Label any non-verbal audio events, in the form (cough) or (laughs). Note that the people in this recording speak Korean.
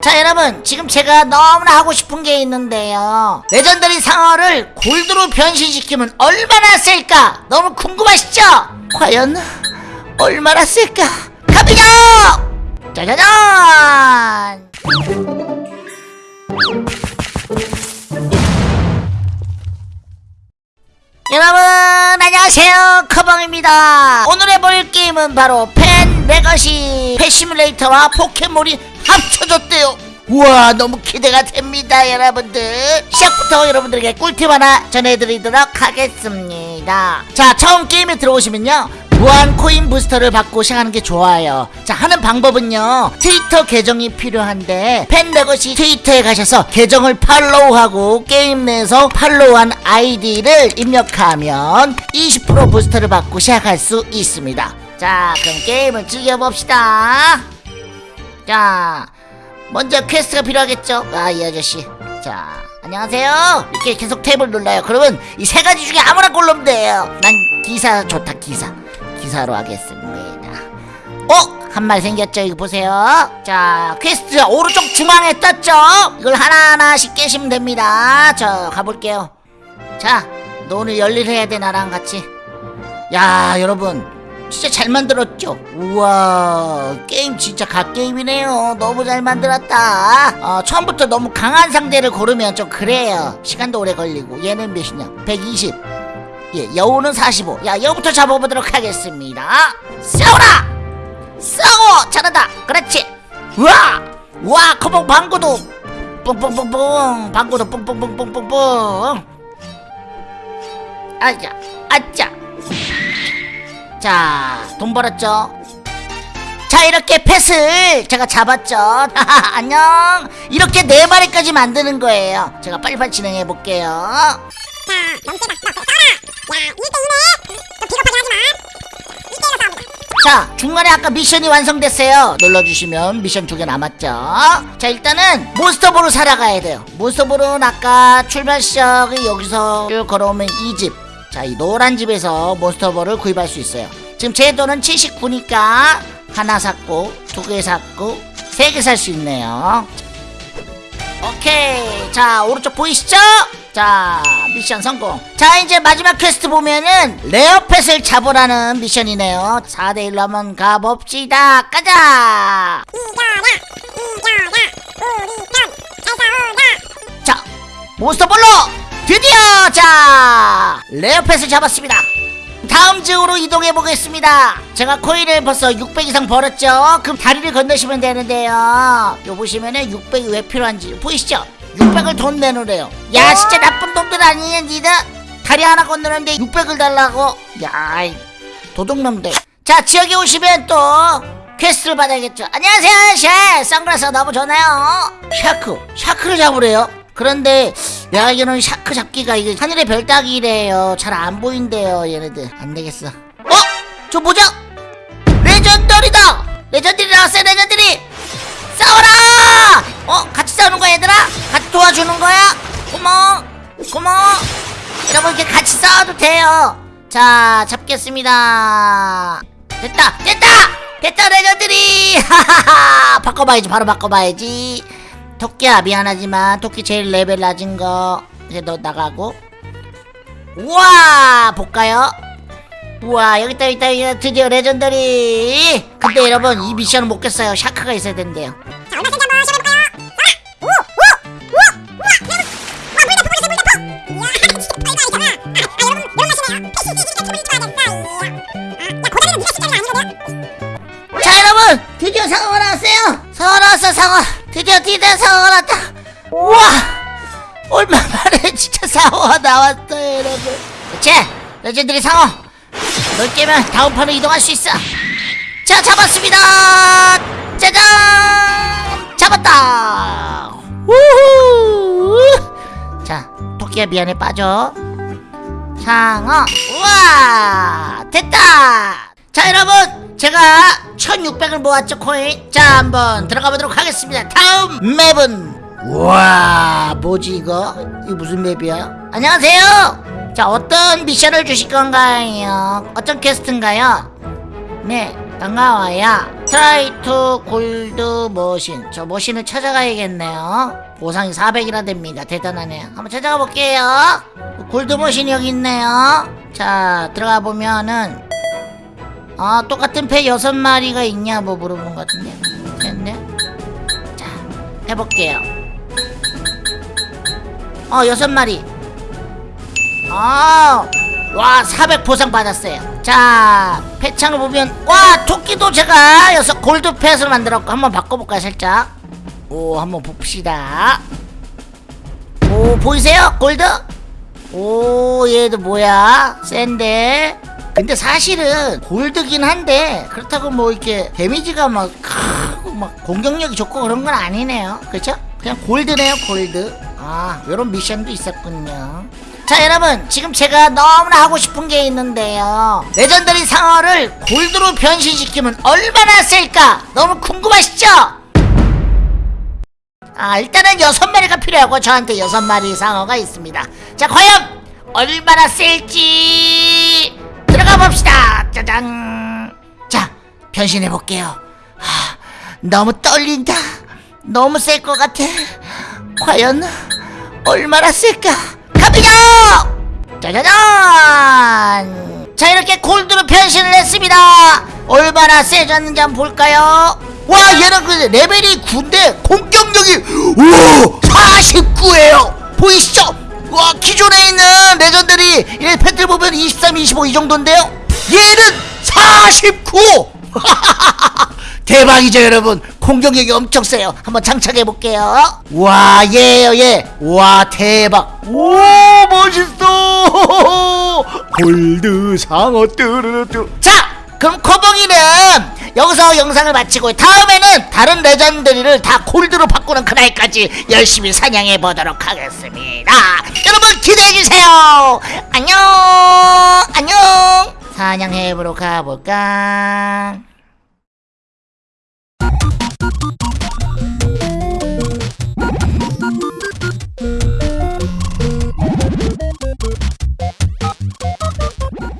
자 여러분 지금 제가 너무나 하고 싶은 게 있는데요 legendary 상어를 골드로 변신시키면 얼마나 셀까 너무 궁금하시죠? 과연 얼마나 셀까? 갑니다! 짜자잔! 여러분 안녕하세요 커벙입니다 오늘 해볼 게임은 바로 펜 레거시 펫 시뮬레이터와 포켓몬이 합쳐졌대요. 우와 너무 기대가 됩니다 여러분들. 시작부터 여러분들에게 꿀팁 하나 전해드리도록 하겠습니다. 자 처음 게임에 들어오시면요. 무한 코인 부스터를 받고 시작하는 게 좋아요. 자 하는 방법은요. 트위터 계정이 필요한데 펫 레거시 트위터에 가셔서 계정을 팔로우하고 게임 내에서 팔로우한 아이디를 입력하면 20% 부스터를 받고 시작할 수 있습니다. 자 그럼 게임을 즐겨봅시다 자 먼저 퀘스트가 필요하겠죠? 아 이 아저씨. 자 안녕하세요. 이렇게 계속 탭을 눌러요. 그러면 이 세 가지 중에 아무나 골르면 돼요. 난 기사 좋다 기사. 기사로 하겠습니다. 어? 한 마리 생겼죠? 이거 보세요. 자 퀘스트 오른쪽 중앙에 떴죠? 이걸 하나하나씩 깨시면 됩니다. 자 가볼게요. 자 너 오늘 열일 해야 돼 나랑 같이. 야 여러분 진짜 잘 만들었죠? 우와 게임 진짜 갓게임이네요. 너무 잘 만들었다. 어, 처음부터 너무 강한 상대를 고르면 좀 그래요. 시간도 오래 걸리고 얘는 몇이냐? 120 예, 여우는 45 야, 여우부터 잡아보도록 하겠습니다. 싸워라! 싸워! 잘한다! 그렇지! 우와! 우와 커봉 방구도! 뿡뿡뿡뿡! 방구도 뿡뿡뿡뿡뿡뿡! 아자 아짜 자, 돈 벌었죠? 자, 이렇게 펫을 제가 잡았죠? (laughs) 안녕! 이렇게 네 마리까지 만드는 거예요. 제가 빨리빨리 진행해 볼게요. 자. 너, 싸워라. 야, 1대1에 너 비겁하게 하지 마. 1대1로 싸웁니다. 자, 중간에 아까 미션이 완성됐어요. 눌러주시면 미션 두 개 남았죠? 자, 일단은 몬스터볼을 사러 가야 돼요. 몬스터볼은 아까 출발 시작이 여기서 쭉 걸어오면 이 집. 자, 이 노란 집에서 몬스터볼을 구입할 수 있어요. 지금 제 돈은 79니까 하나 샀고, 두 개 샀고, 세 개 살 수 있네요. 오케이. 자, 오른쪽 보이시죠? 자, 미션 성공. 자, 이제 마지막 퀘스트 보면은 rare pet을 잡으라는 미션이네요. 4대1로 한번 가봅시다. 가자! 이겨라. 이겨라. 우리 편 잘 싸우자. 자, 몬스터볼로 드디어 자 rare pet을 잡았습니다. 다음 지역으로 이동해 보겠습니다. 제가 코인을 벌써 600 이상 벌었죠. 그럼 다리를 건너시면 되는데요. 요 보시면은 600이 왜 필요한지 보이시죠? 600을 돈 내놓으래요. 야 진짜 나쁜 놈들 아니냐 니들? 다리 하나 건너는데 600을 달라고? 야이 도둑놈들. 자 지역에 오시면 또 퀘스트를 받아야겠죠. 안녕하세요 셰 선글라스 너무 좋나요? shark shark를 잡으래요. 그런데 내가 알기로는 shark 잡기가 이게 하늘의 별 따기래요. 잘 안 보인대요 얘네들. 안 되겠어. 어? 저 뭐죠? legendary다! Legendary 나왔어요 legendary! 싸워라! 어? 같이 싸우는 거야 얘들아? 같이 도와주는 거야? 고마워 고마워 여러분 이렇게 같이 싸워도 돼요 자 잡겠습니다 됐다 됐다 됐다 legendary (laughs) 하하하 바꿔봐야지 바로 바꿔봐야지 토끼야 미안하지만 토끼 제일 레벨 낮은 거 이제 너 나가고 우와 볼까요? 우와 여기 있다 여기 있다. 드디어 legendary 근데 여러분 이 미션은 못 깼어요 shark가 있어야 된대요. 아, 아. 아, 드디어 상어가 나왔어요 상어 나왔어 상어 드디어 상어가 나왔다. 우와! 얼마 만에 진짜 상어가 나왔어요 여러분. 그치? Legendary 상어. 널 깨면 다음 판으로 이동할 수 있어. 자 잡았습니다. 짜잔! 잡았다! 우후! 자 토끼야 미안해 빠져. 상어 우와! 됐다 자 여러분 제가 1600을 모았죠 코인. 자 한번 들어가 보도록 하겠습니다. 다음 맵은 우와 뭐지 이거? 이거 무슨 맵이야? 안녕하세요. 자 어떤 미션을 주실 건가요? 어떤 퀘스트인가요? 네 반가워요. Try to gold machine 저 machine을 찾아가야겠네요. 보상이 400이나 됩니다. 대단하네요. 한번 찾아가 볼게요. 골드 머신이 여기 있네요. 자 들어가 보면은 아 똑같은 배 여섯 마리가 있냐 뭐 물어보는 것 같은데. 됐네. 자 해볼게요. 어 여섯 마리. 아와 400 보상 받았어요. 자 패창을 보면 와 토끼도 제가 여섯 골드 펫을 만들었고 한번 바꿔볼까요 살짝? 오 한번 봅시다. 오 보이세요? 골드? 오 얘도 뭐야? 센데 근데 사실은 골드긴 한데 그렇다고 뭐 이렇게 데미지가 막 크고 막 공격력이 좋고 그런 건 아니네요. 그쵸? 그냥 골드네요 골드. 아 요런 미션도 있었군요. 자 여러분 지금 제가 너무나 하고 싶은 게 있는데요. 레전더리 상어를 골드로 변신시키면 얼마나 쓸까? 너무 궁금하시죠? 아 일단은 여섯 마리가 필요하고 저한테 여섯 마리 상어가 있습니다. 자 과연 얼마나 셀지 들어가 봅시다. 짜잔. 자 변신해 볼게요. 너무 떨린다. 너무 셀 것 같아. 과연 얼마나 쓸까? 갑니다! 짜자잔! 자 이렇게 골드로 변신을 했습니다. 얼마나 세졌는지 한번 볼까요? 와 얘는 그 레벨이 9인데 공격력이 오 49예요. 보이시죠 와 기존에 있는 legendary 이 pet들 보면 23, 25 이 정도인데요? 얘는 49 (laughs) 대박이죠 여러분. 공격력이 엄청 세요. 한번 장착해 볼게요. 와 얘요 얘와 대박. 오 멋있어. (laughs) 골드 상어 뚜루뚜루 자 그럼 커벙이는 여기서 영상을 마치고 다음에는 다른 레전드리를 다 골드로 바꾸는 그날까지 열심히 사냥해 보도록 하겠습니다. 여러분 기대해 주세요. 안녕! 안녕! 사냥해 보러 가볼까